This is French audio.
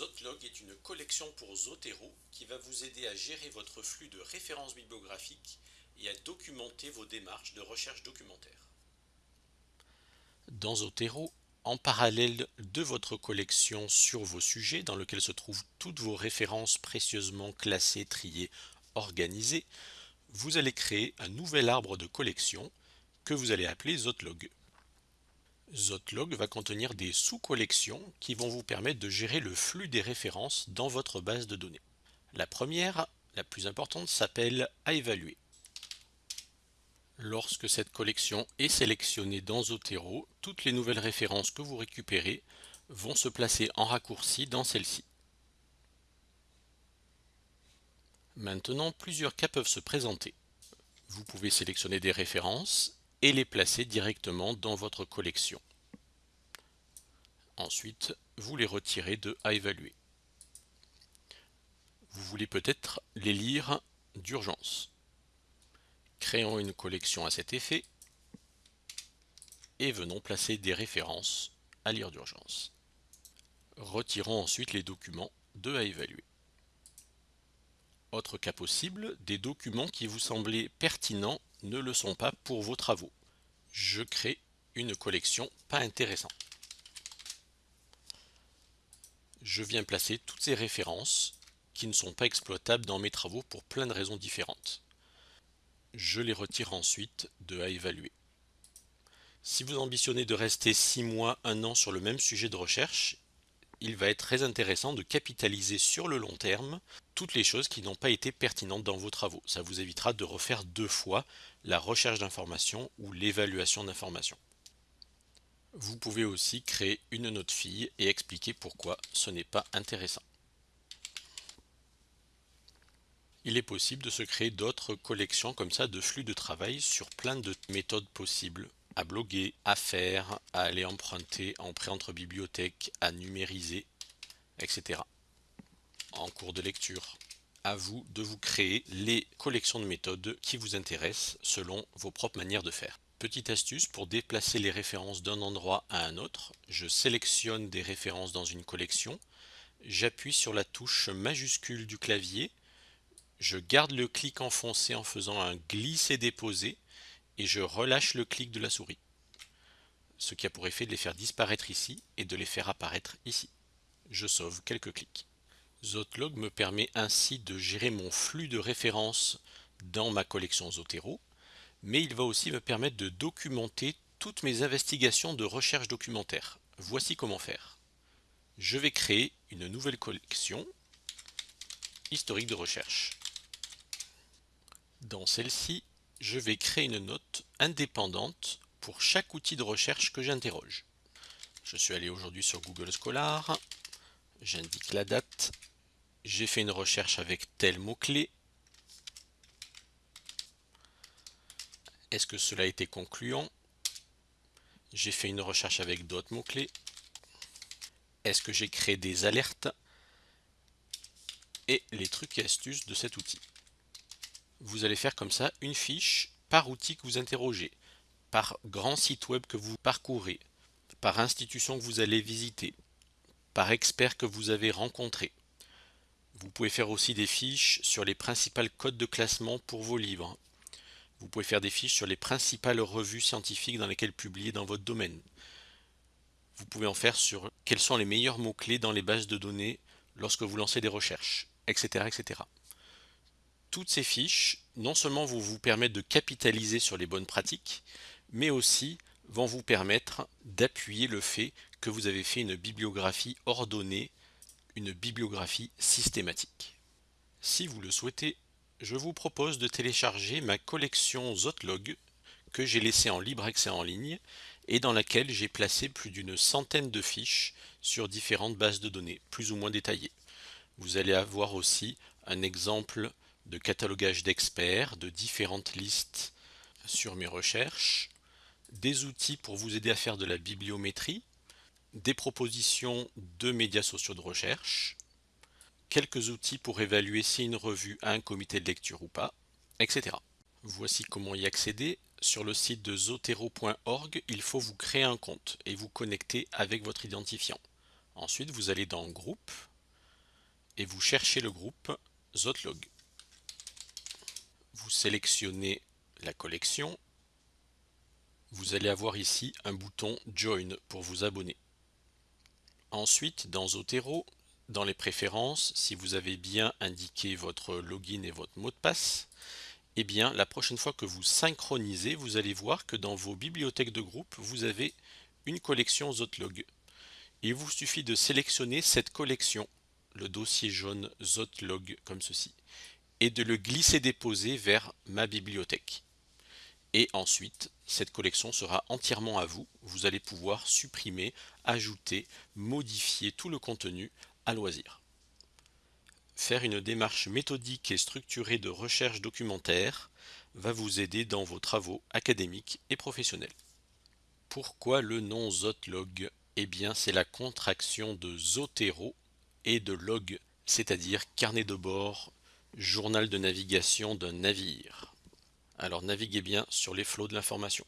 Zotlog est une collection pour Zotero qui va vous aider à gérer votre flux de références bibliographiques et à documenter vos démarches de recherche documentaire. Dans Zotero, en parallèle de votre collection sur vos sujets dans lequel se trouvent toutes vos références précieusement classées, triées, organisées, vous allez créer un nouvel arbre de collection que vous allez appeler Zotlog. Zotlog va contenir des sous-collections qui vont vous permettre de gérer le flux des références dans votre base de données. La première, la plus importante, s'appelle à évaluer. Lorsque cette collection est sélectionnée dans Zotero, toutes les nouvelles références que vous récupérez vont se placer en raccourci dans celle-ci. Maintenant, plusieurs cas peuvent se présenter. Vous pouvez sélectionner des références et les placer directement dans votre collection. Ensuite, vous les retirez de à évaluer. Vous voulez peut-être les lire d'urgence. Créons une collection à cet effet et venons placer des références à lire d'urgence. Retirons ensuite les documents de à évaluer. Autre cas possible, des documents qui vous semblaient pertinents ne le sont pas pour vos travaux. Je crée une collection pas intéressant. Je viens placer toutes ces références qui ne sont pas exploitables dans mes travaux pour plein de raisons différentes. Je les retire ensuite de à évaluer. Si vous ambitionnez de rester 6 mois, 1 an sur le même sujet de recherche, il va être très intéressant de capitaliser sur le long terme toutes les choses qui n'ont pas été pertinentes dans vos travaux. Ça vous évitera de refaire deux fois la recherche d'informations ou l'évaluation d'informations. Vous pouvez aussi créer une note fille et expliquer pourquoi ce n'est pas intéressant. Il est possible de se créer d'autres collections comme ça de flux de travail sur plein de méthodes possibles à bloguer, à faire, à aller emprunter en prêt entre bibliothèques, à numériser, etc. En cours de lecture. À vous de vous créer les collections de méthodes qui vous intéressent selon vos propres manières de faire. Petite astuce pour déplacer les références d'un endroit à un autre, je sélectionne des références dans une collection, j'appuie sur la touche majuscule du clavier, je garde le clic enfoncé en faisant un glisser-déposer et je relâche le clic de la souris. Ce qui a pour effet de les faire disparaître ici et de les faire apparaître ici. Je sauve quelques clics. Zotlog me permet ainsi de gérer mon flux de références dans ma collection Zotero, mais il va aussi me permettre de documenter toutes mes investigations de recherche documentaire. Voici comment faire. Je vais créer une nouvelle collection historique de recherche. Dans celle-ci, je vais créer une note indépendante pour chaque outil de recherche que j'interroge. Je suis allé aujourd'hui sur Google Scholar, j'indique la date, j'ai fait une recherche avec tel mot-clé. Est-ce que cela a été concluant? J'ai fait une recherche avec d'autres mots-clés. Est-ce que j'ai créé des alertes? Et les trucs et astuces de cet outil vous allez faire comme ça une fiche par outil que vous interrogez, par grand site web que vous parcourez, par institution que vous allez visiter, par expert que vous avez rencontré. Vous pouvez faire aussi des fiches sur les principales codes de classement pour vos livres. Vous pouvez faire des fiches sur les principales revues scientifiques dans lesquelles publier dans votre domaine. Vous pouvez en faire sur quels sont les meilleurs mots-clés dans les bases de données lorsque vous lancez des recherches, etc. etc toutes ces fiches, non seulement vont vous permettre de capitaliser sur les bonnes pratiques, mais aussi vont vous permettre d'appuyer le fait que vous avez fait une bibliographie ordonnée, une bibliographie systématique. Si vous le souhaitez, je vous propose de télécharger ma collection Zotlog que j'ai laissée en libre accès en ligne et dans laquelle j'ai placé plus d'une centaine de fiches sur différentes bases de données, plus ou moins détaillées. Vous allez avoir aussi un exemple de catalogage d'experts, de différentes listes sur mes recherches, des outils pour vous aider à faire de la bibliométrie, des propositions de médias sociaux de recherche, quelques outils pour évaluer si une revue a un comité de lecture ou pas, etc. Voici comment y accéder. Sur le site de zotero.org, il faut vous créer un compte et vous connecter avec votre identifiant. Ensuite, vous allez dans Groupe, et vous cherchez le groupe Zotlog. Vous sélectionnez la collection. Vous allez avoir ici un bouton Join pour vous abonner. Ensuite, dans Zotero, dans les préférences, si vous avez bien indiqué votre login et votre mot de passe, eh bien, la prochaine fois que vous synchronisez, vous allez voir que dans vos bibliothèques de groupe, vous avez une collection Zotlog. Il vous suffit de sélectionner cette collection, le dossier jaune Zotlog comme ceci, et de le glisser-déposer vers ma bibliothèque. Et ensuite, cette collection sera entièrement à vous. Vous allez pouvoir supprimer, ajouter, modifier tout le contenu à loisir. Faire une démarche méthodique et structurée de recherche documentaire va vous aider dans vos travaux académiques et professionnels. Pourquoi le nom Zotlog? Eh bien, c'est la contraction de Zotero et de log, c'est-à-dire carnet de bord, journal de navigation d'un navire. Alors naviguez bien sur les flots de l'information.